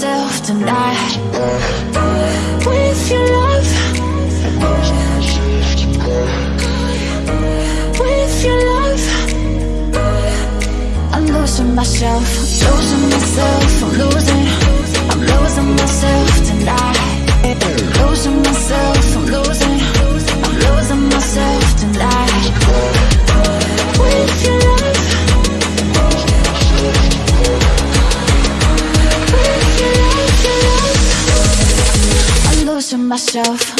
myself tonight. With your love. With your love. I'm losing myself, losing myself, I'm losing myself.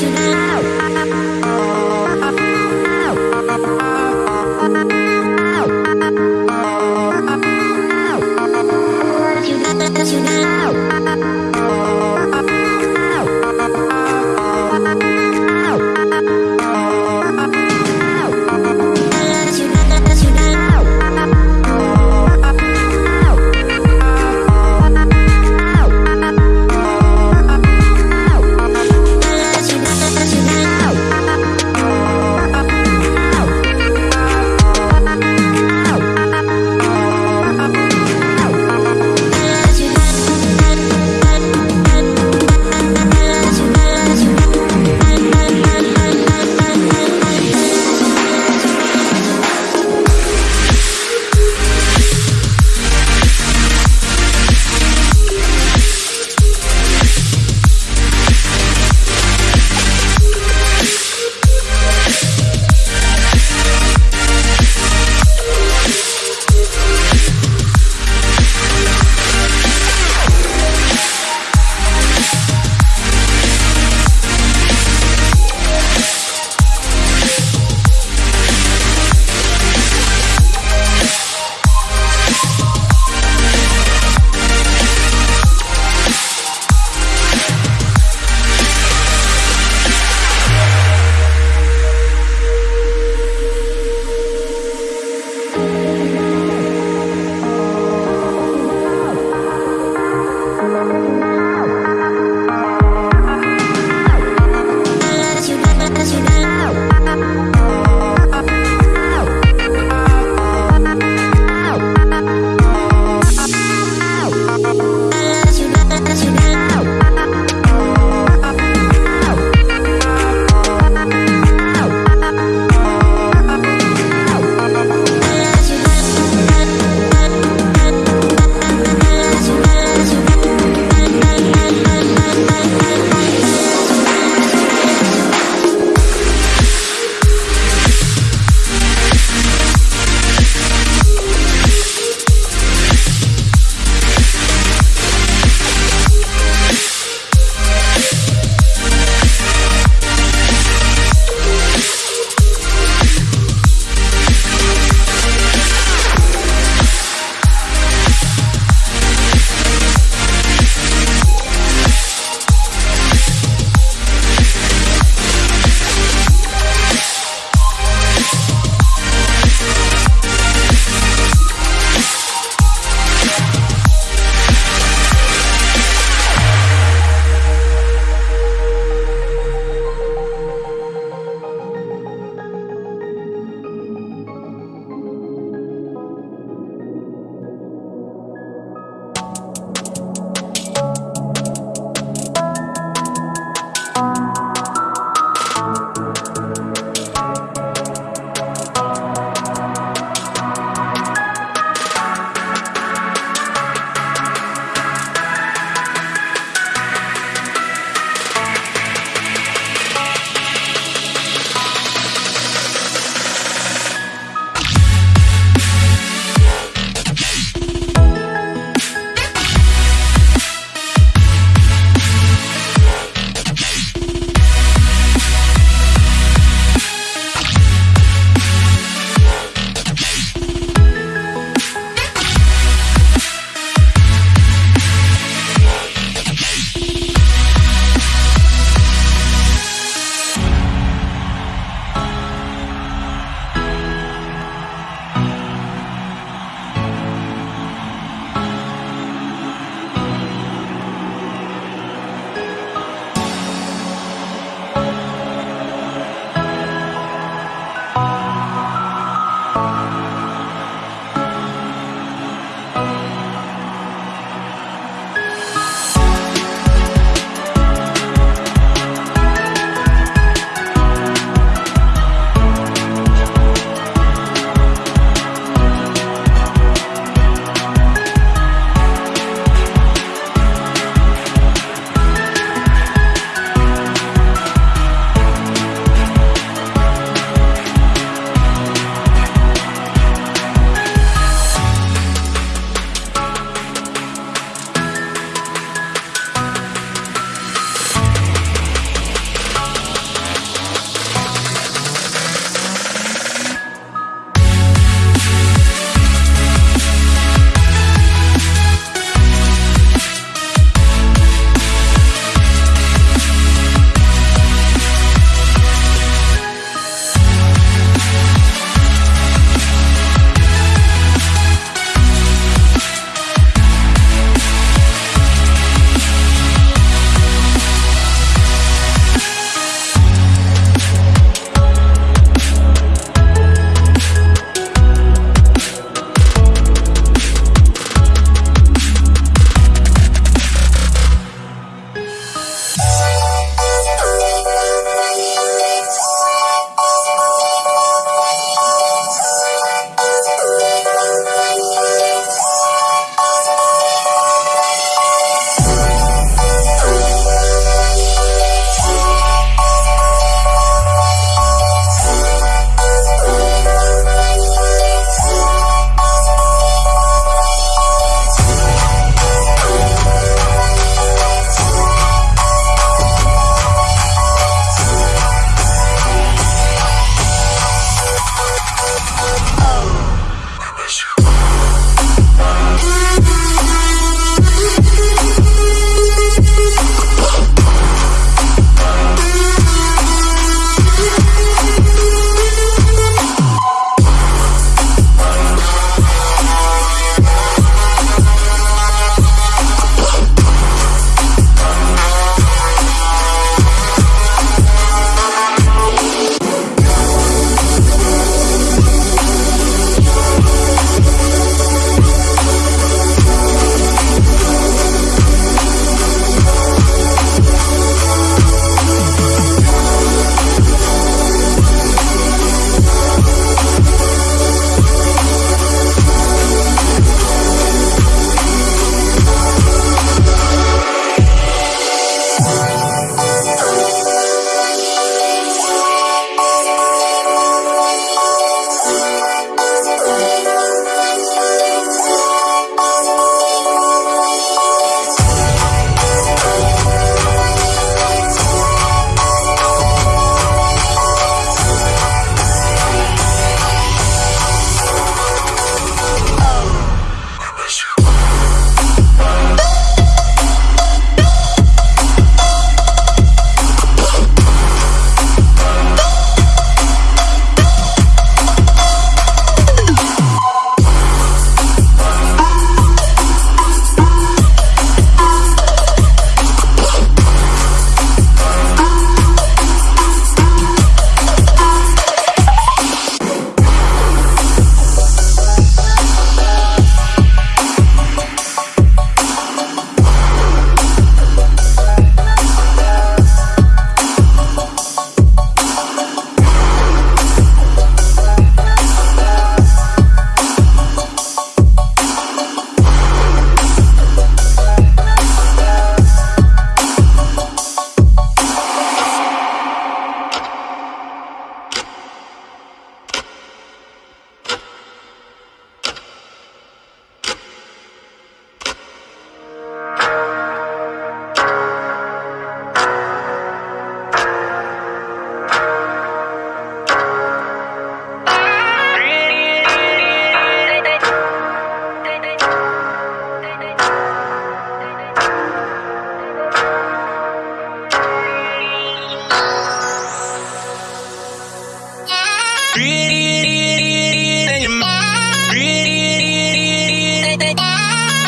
you know.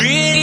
Really?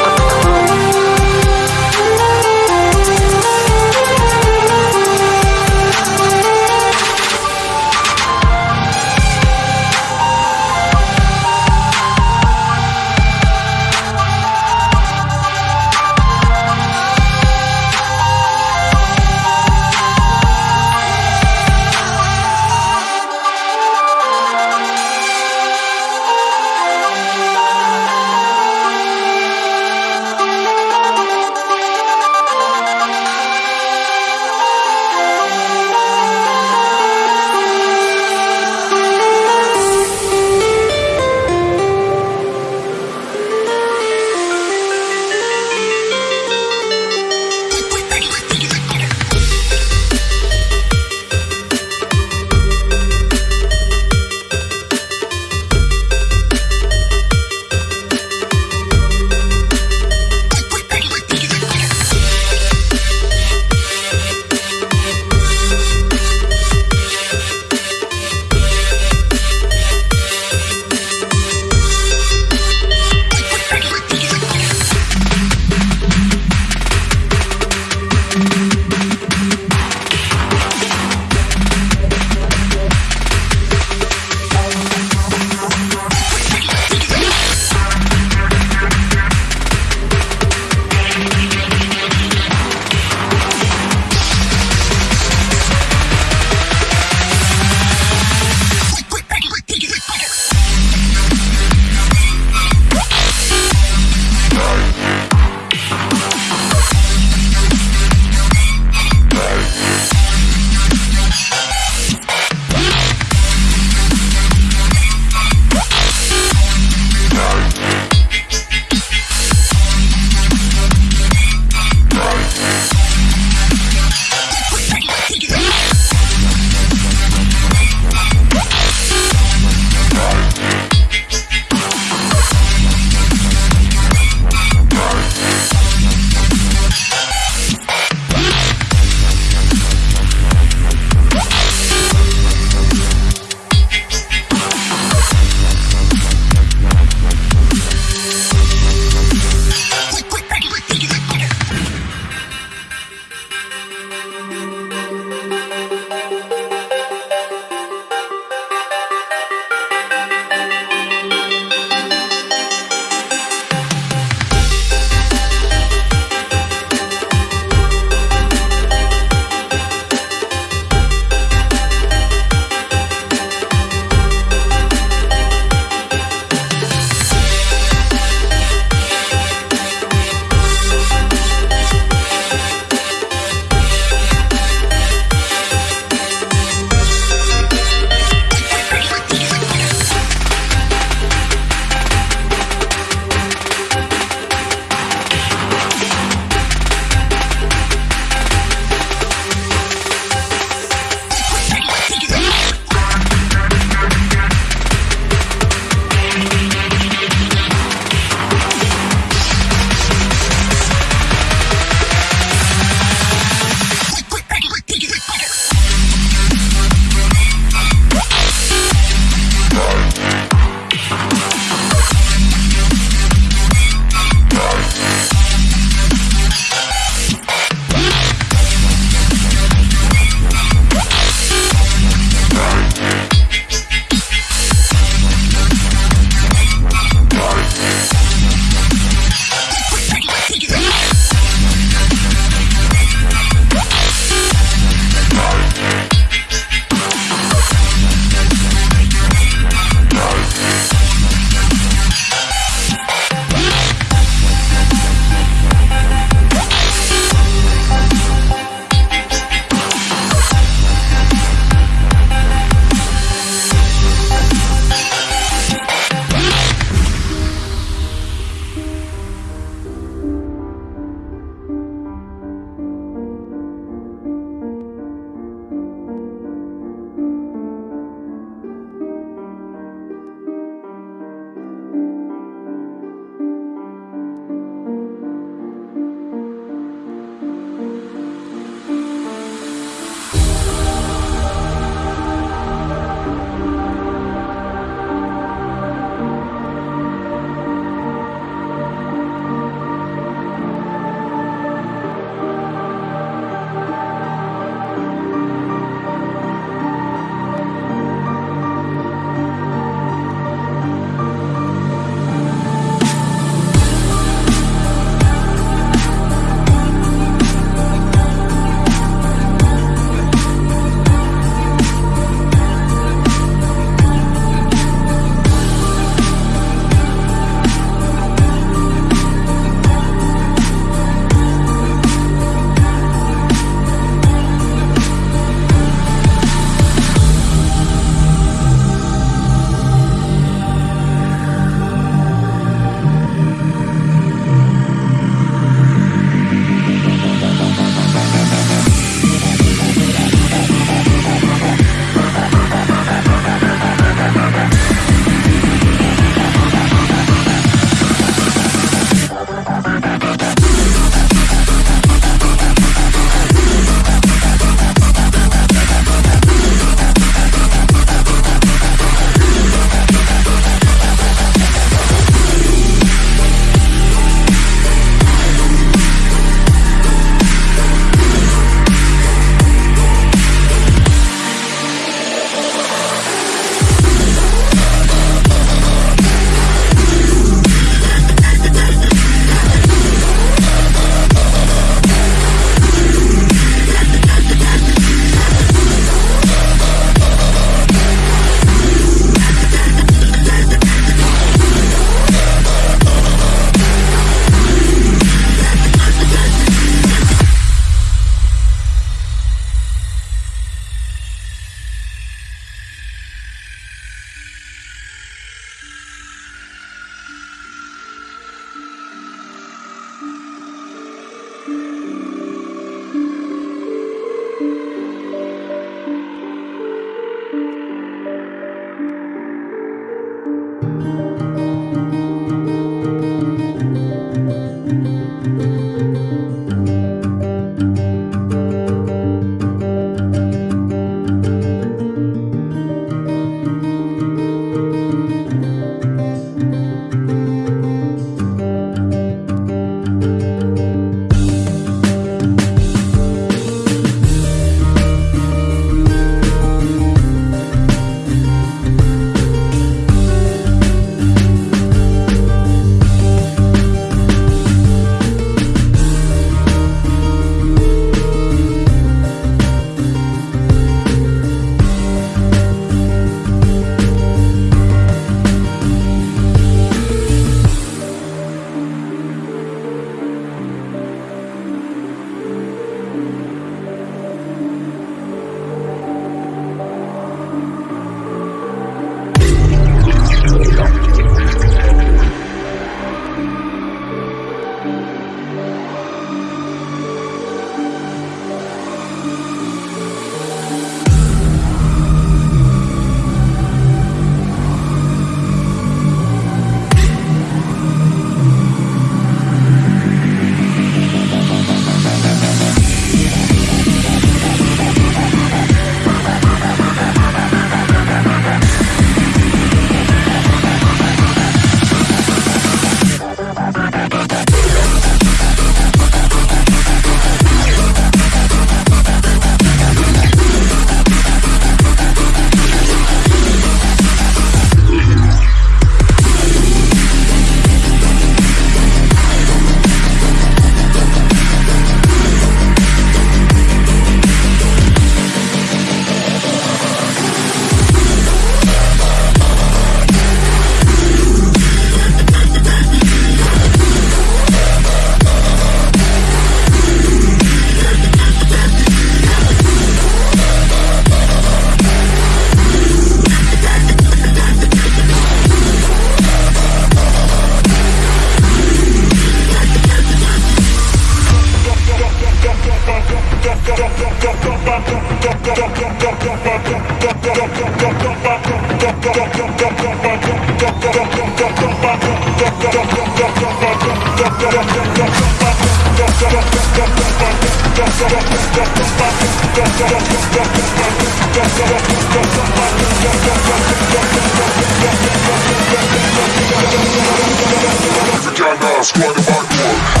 Squad backward.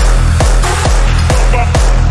Vagina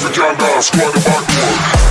Vagina squad backward.